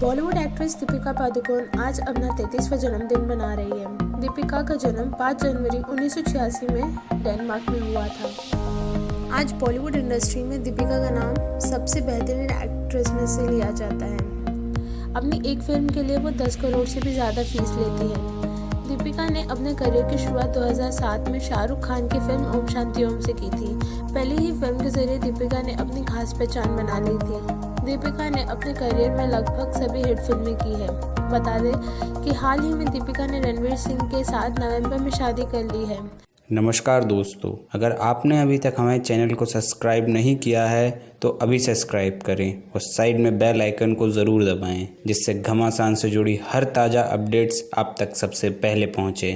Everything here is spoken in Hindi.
बॉलीवुड एक्ट्रेस दीपिका पादुकोण आज अपना तैतीसवां जन्मदिन मना रही है। दीपिका का जन्म 5 जनवरी 1986 में डेनमार्क में हुआ था। आज बॉलीवुड इंडस्ट्री में दीपिका का नाम सबसे बेहतरीन एक्ट्रेस में से लिया जाता है। अपनी एक फ़िल्म के लिए वो 10 करोड़ से भी ज़्यादा फ़ीस लेती है। दीपिका ने अपने करियर की शुरुआत 2007 में शाहरुख खान की फ़िल्म ओम शांति ओम से की थी। पहली ही फ़िल्म के ज़रिए दीपिका ने अपनी खास पहचान बना ली थी। दीपिका ने अपने करियर में लगभग सभी हिट फ़िल्में की है। बता दें कि हाल ही में दीपिका ने रणवीर सिंह के साथ नवंबर में शादी कर ली है। नमस्कार दोस्तों, अगर आपने अभी तक हमारे चैनल को सब्सक्राइब नहीं किया है तो अभी सब्सक्राइब करें और साइड में बेल आइकन को ज़रूर दबाएँ, जिससे घमासान से जुड़ी हर ताज़ा अपडेट्स आप तक सबसे पहले पहुँचे।